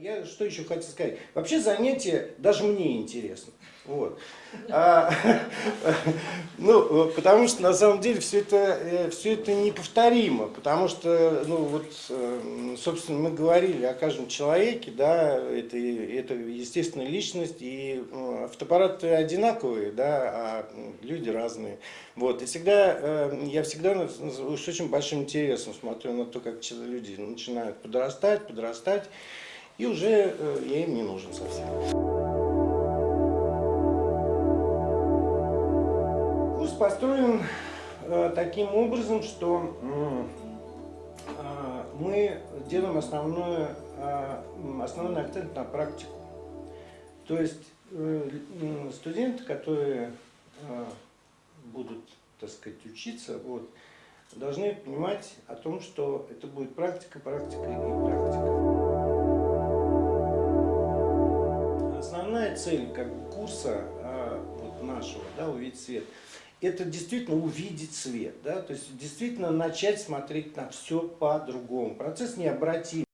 Я что еще хотел сказать? Вообще занятие даже мне интересно. Вот. А, ну, потому что на самом деле все это, э, все это неповторимо, потому что, ну вот, э, собственно, мы говорили о каждом человеке, да, это, это естественная личность, и э, фотоаппараты одинаковые, да, а люди разные. Вот, и всегда, я всегда с очень большим интересом смотрю на то, как люди начинают подрастать, подрастать, и уже я им не нужен совсем. Курс построен э, таким образом, что э, мы делаем основное, э, основной акцент на практику. То есть э, студенты, которые э, будут, так сказать, учиться, вот, должны понимать о том, что это будет практика, практика и практика. Основная цель как курса а, вот нашего, да, увидеть свет, это действительно увидеть свет, да, то есть действительно начать смотреть на все по-другому. Процесс необратим.